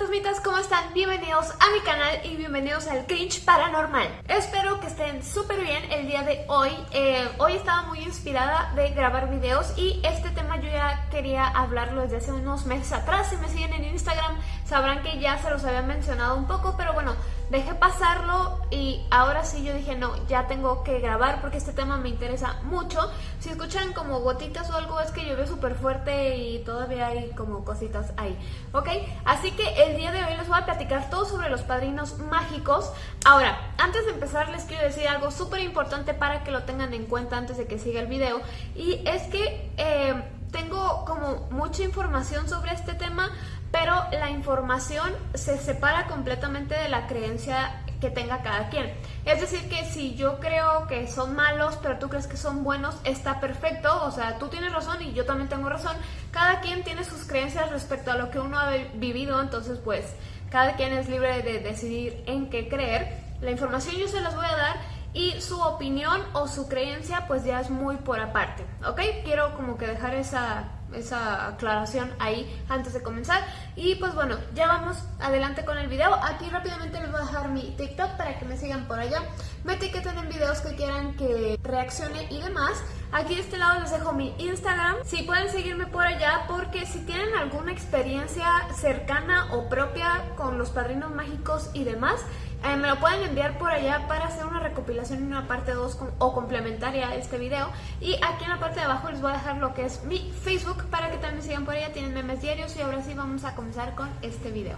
fantasmitas, ¿cómo están? Bienvenidos a mi canal y bienvenidos al Cringe Paranormal. Espero que estén súper bien el día de hoy. Eh, hoy estaba muy inspirada de grabar videos y este tema yo ya quería hablarlo desde hace unos meses atrás. Si me siguen en Instagram sabrán que ya se los había mencionado un poco, pero bueno, dejé pasarlo y ahora sí yo dije no, ya tengo que grabar porque este tema me interesa mucho. Si escuchan como gotitas o algo es que llovió súper fuerte y todavía hay como cositas ahí, ¿ok? Así que el día de hoy les voy a platicar todo sobre los padrinos mágicos. Ahora, antes de empezar les quiero decir algo súper importante para que lo tengan en cuenta antes de que siga el video y es que... Eh, tengo como mucha información sobre este tema, pero la información se separa completamente de la creencia que tenga cada quien. Es decir, que si yo creo que son malos, pero tú crees que son buenos, está perfecto. O sea, tú tienes razón y yo también tengo razón. Cada quien tiene sus creencias respecto a lo que uno ha vivido, entonces pues cada quien es libre de decidir en qué creer. La información yo se las voy a dar y su opinión o su creencia pues ya es muy por aparte, ¿ok? Quiero como que dejar esa, esa aclaración ahí antes de comenzar. Y pues bueno, ya vamos adelante con el video, aquí rápidamente les voy a dejar mi TikTok para que me sigan por allá, me etiqueten en videos que quieran que reaccione y demás, aquí de este lado les dejo mi Instagram, si pueden seguirme por allá porque si tienen alguna experiencia cercana o propia con los padrinos mágicos y demás, eh, me lo pueden enviar por allá para hacer una recopilación en una parte 2 o complementaria a este video. Y aquí en la parte de abajo les voy a dejar lo que es mi Facebook para que también sigan por allá. Tienen memes diarios y ahora sí vamos a comenzar con este video.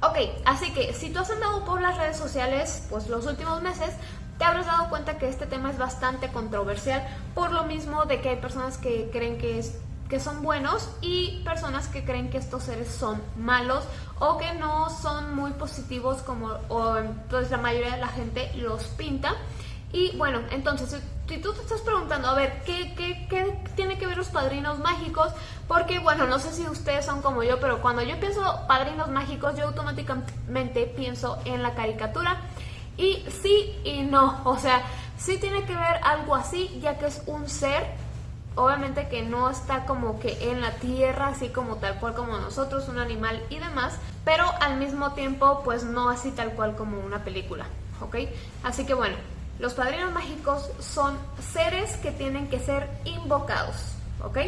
Ok, así que si tú has andado por las redes sociales pues los últimos meses, te habrás dado cuenta que este tema es bastante controversial por lo mismo de que hay personas que creen que es que son buenos y personas que creen que estos seres son malos o que no son muy positivos como o, pues, la mayoría de la gente los pinta. Y bueno, entonces, si tú te estás preguntando, a ver, ¿qué, qué, qué tiene que ver los padrinos mágicos? Porque, bueno, no sé si ustedes son como yo, pero cuando yo pienso padrinos mágicos, yo automáticamente pienso en la caricatura. Y sí y no, o sea, sí tiene que ver algo así, ya que es un ser obviamente que no está como que en la tierra, así como tal cual como nosotros, un animal y demás, pero al mismo tiempo pues no así tal cual como una película, ¿ok? Así que bueno, los padrinos mágicos son seres que tienen que ser invocados, ¿ok?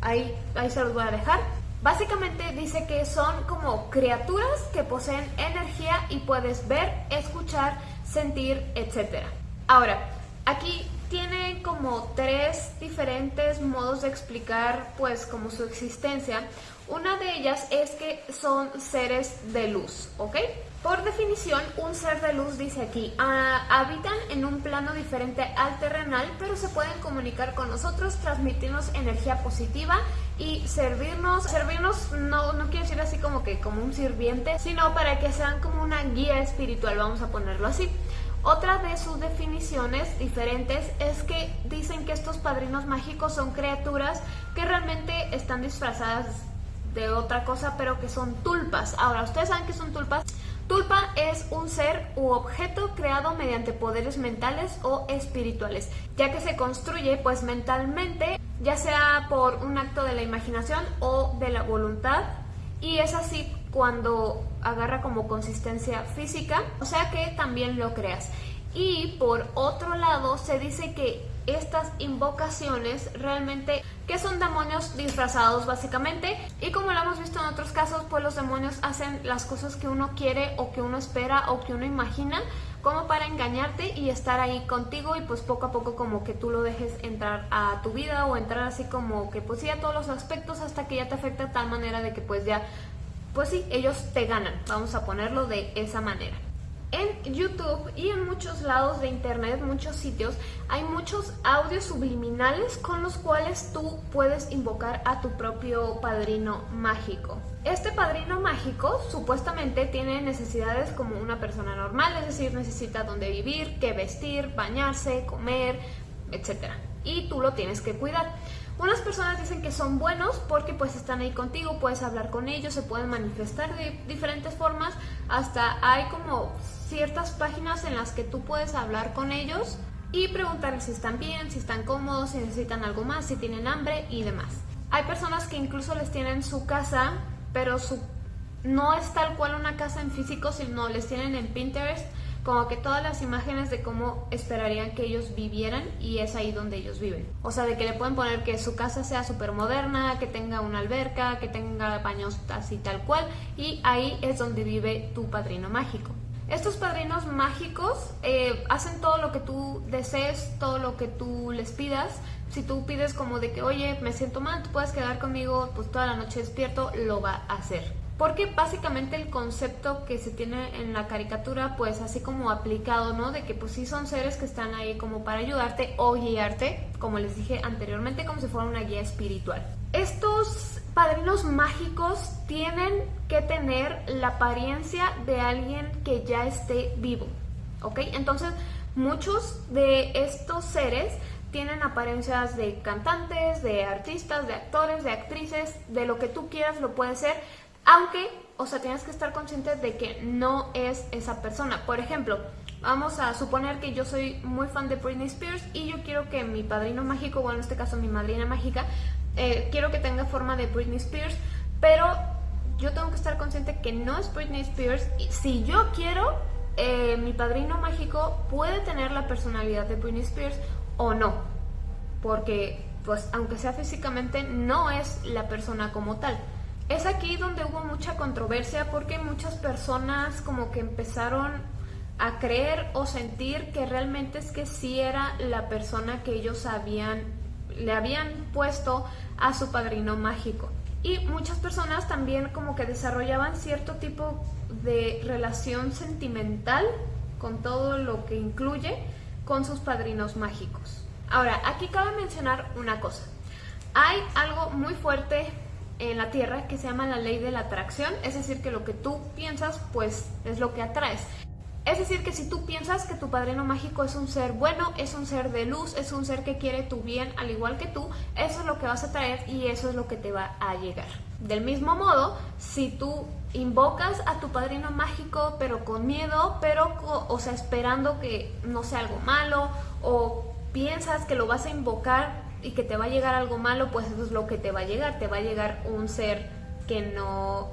Ahí, ahí se los voy a dejar. Básicamente dice que son como criaturas que poseen energía y puedes ver, escuchar, sentir, etc. Ahora, aquí tiene como tres diferentes modos de explicar pues como su existencia. Una de ellas es que son seres de luz, ¿ok? Por definición, un ser de luz, dice aquí, ah, habitan en un plano diferente al terrenal, pero se pueden comunicar con nosotros, transmitirnos energía positiva y servirnos. Servirnos no, no quiero decir así como que como un sirviente, sino para que sean como una guía espiritual, vamos a ponerlo así. Otra de sus definiciones diferentes es que dicen que estos padrinos mágicos son criaturas que realmente están disfrazadas de otra cosa, pero que son tulpas. Ahora, ¿ustedes saben qué son tulpas? Tulpa es un ser u objeto creado mediante poderes mentales o espirituales, ya que se construye pues mentalmente, ya sea por un acto de la imaginación o de la voluntad, y es así cuando agarra como consistencia física, o sea que también lo creas. Y por otro lado se dice que estas invocaciones realmente que son demonios disfrazados básicamente y como lo hemos visto en otros casos pues los demonios hacen las cosas que uno quiere o que uno espera o que uno imagina como para engañarte y estar ahí contigo y pues poco a poco como que tú lo dejes entrar a tu vida o entrar así como que pues sí a todos los aspectos hasta que ya te afecta de tal manera de que pues ya pues sí, ellos te ganan, vamos a ponerlo de esa manera. En YouTube y en muchos lados de internet, muchos sitios, hay muchos audios subliminales con los cuales tú puedes invocar a tu propio padrino mágico. Este padrino mágico supuestamente tiene necesidades como una persona normal, es decir, necesita dónde vivir, qué vestir, bañarse, comer, etc. Y tú lo tienes que cuidar. Unas personas dicen que son buenos porque pues están ahí contigo, puedes hablar con ellos, se pueden manifestar de diferentes formas, hasta hay como ciertas páginas en las que tú puedes hablar con ellos y preguntarles si están bien, si están cómodos, si necesitan algo más, si tienen hambre y demás. Hay personas que incluso les tienen su casa, pero su no es tal cual una casa en físico, sino les tienen en Pinterest como que todas las imágenes de cómo esperarían que ellos vivieran y es ahí donde ellos viven. O sea, de que le pueden poner que su casa sea súper moderna, que tenga una alberca, que tenga baños así tal cual y ahí es donde vive tu padrino mágico. Estos padrinos mágicos eh, hacen todo lo que tú desees, todo lo que tú les pidas. Si tú pides como de que, oye, me siento mal, tú puedes quedar conmigo pues toda la noche despierto, lo va a hacer. Porque básicamente el concepto que se tiene en la caricatura, pues así como aplicado, ¿no? De que pues sí son seres que están ahí como para ayudarte o guiarte, como les dije anteriormente, como si fuera una guía espiritual. Estos padrinos mágicos tienen que tener la apariencia de alguien que ya esté vivo, ¿ok? Entonces, muchos de estos seres tienen apariencias de cantantes, de artistas, de actores, de actrices, de lo que tú quieras lo puede ser, aunque, o sea, tienes que estar consciente de que no es esa persona. Por ejemplo, vamos a suponer que yo soy muy fan de Britney Spears y yo quiero que mi padrino mágico, bueno, en este caso mi madrina mágica, eh, quiero que tenga forma de Britney Spears, pero yo tengo que estar consciente que no es Britney Spears. Si yo quiero, eh, mi padrino mágico puede tener la personalidad de Britney Spears o no, porque pues aunque sea físicamente no es la persona como tal. Es aquí donde hubo mucha controversia porque muchas personas como que empezaron a creer o sentir que realmente es que sí era la persona que ellos habían, le habían puesto a su padrino mágico. Y muchas personas también como que desarrollaban cierto tipo de relación sentimental con todo lo que incluye con sus padrinos mágicos. Ahora, aquí cabe mencionar una cosa. Hay algo muy fuerte en la Tierra que se llama la ley de la atracción, es decir, que lo que tú piensas, pues es lo que atraes. Es decir, que si tú piensas que tu padrino mágico es un ser bueno, es un ser de luz, es un ser que quiere tu bien al igual que tú, eso es lo que vas a traer y eso es lo que te va a llegar. Del mismo modo, si tú invocas a tu padrino mágico pero con miedo, pero o sea, esperando que no sea algo malo o piensas que lo vas a invocar y que te va a llegar algo malo, pues eso es lo que te va a llegar, te va a llegar un ser que no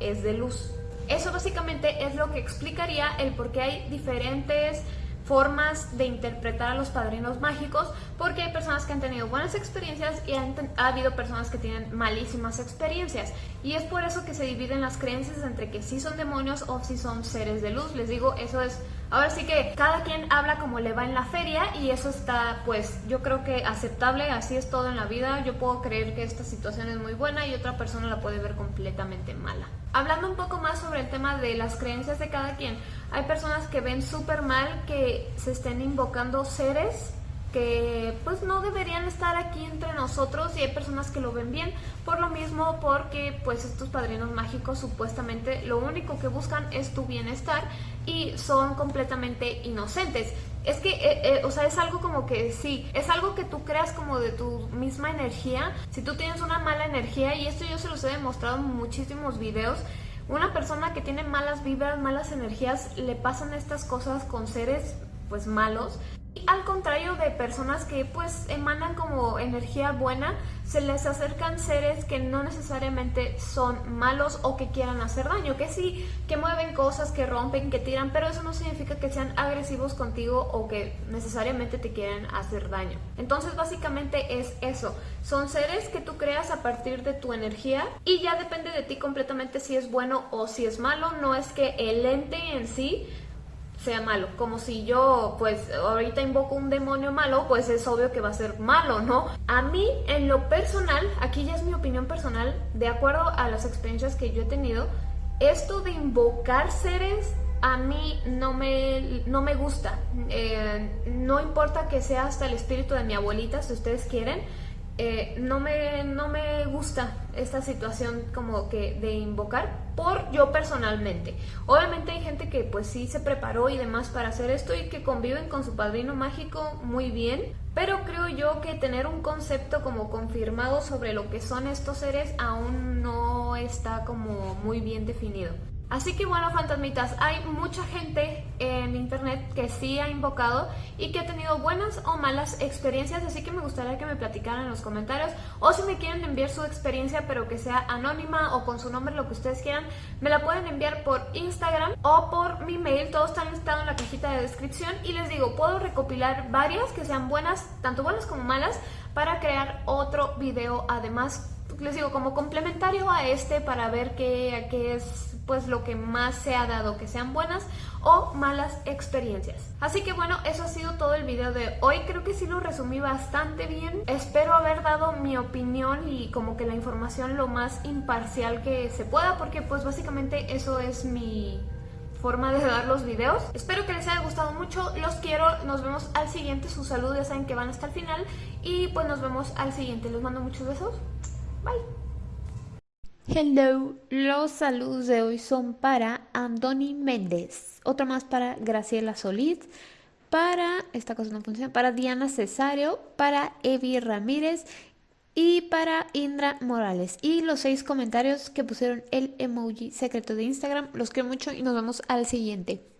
es de luz. Eso básicamente es lo que explicaría el por qué hay diferentes formas de interpretar a los padrinos mágicos porque hay personas que han tenido buenas experiencias y ha habido personas que tienen malísimas experiencias. Y es por eso que se dividen las creencias entre que sí son demonios o si son seres de luz. Les digo eso es ahora sí que cada quien habla como le va en la feria y eso está pues yo creo que aceptable así es todo en la vida. Yo puedo creer que esta situación es muy buena y otra persona la puede ver completamente mala. Hablando un poco más sobre el tema de las creencias de cada quien hay personas que ven súper mal que se estén invocando seres que pues no deberían estar aquí entre nosotros y hay personas que lo ven bien por lo mismo porque pues estos padrinos mágicos supuestamente lo único que buscan es tu bienestar y son completamente inocentes es que, eh, eh, o sea, es algo como que sí, es algo que tú creas como de tu misma energía. Si tú tienes una mala energía, y esto yo se los he demostrado en muchísimos videos, una persona que tiene malas vibras, malas energías, le pasan estas cosas con seres pues malos al contrario de personas que pues emanan como energía buena, se les acercan seres que no necesariamente son malos o que quieran hacer daño, que sí, que mueven cosas, que rompen, que tiran, pero eso no significa que sean agresivos contigo o que necesariamente te quieran hacer daño. Entonces básicamente es eso, son seres que tú creas a partir de tu energía y ya depende de ti completamente si es bueno o si es malo, no es que el ente en sí sea malo. Como si yo, pues, ahorita invoco un demonio malo, pues es obvio que va a ser malo, ¿no? A mí, en lo personal, aquí ya es mi opinión personal, de acuerdo a las experiencias que yo he tenido, esto de invocar seres a mí no me, no me gusta. Eh, no importa que sea hasta el espíritu de mi abuelita, si ustedes quieren, eh, no, me, no me gusta esta situación como que de invocar por yo personalmente. Obviamente hay gente que pues sí se preparó y demás para hacer esto y que conviven con su padrino mágico muy bien, pero creo yo que tener un concepto como confirmado sobre lo que son estos seres aún no está como muy bien definido. Así que bueno, fantasmitas, hay mucha gente en internet que sí ha invocado y que ha tenido buenas o malas experiencias, así que me gustaría que me platicaran en los comentarios o si me quieren enviar su experiencia pero que sea anónima o con su nombre, lo que ustedes quieran, me la pueden enviar por Instagram o por mi mail, todos están listados en la cajita de descripción y les digo, puedo recopilar varias que sean buenas, tanto buenas como malas, para crear otro video además les digo, como complementario a este para ver qué, es pues lo que más se ha dado, que sean buenas o malas experiencias. Así que bueno, eso ha sido todo el video de hoy. Creo que sí lo resumí bastante bien. Espero haber dado mi opinión y como que la información lo más imparcial que se pueda, porque pues básicamente eso es mi forma de dar los videos. Espero que les haya gustado mucho, los quiero, nos vemos al siguiente, sus saludos ya saben que van hasta el final y pues nos vemos al siguiente. Les mando muchos besos, bye. Hello, los saludos de hoy son para Andoni Méndez, otro más para Graciela Solís, para, esta cosa no funciona, para Diana Cesario, para Evi Ramírez y para Indra Morales. Y los seis comentarios que pusieron el emoji secreto de Instagram, los quiero mucho y nos vemos al siguiente.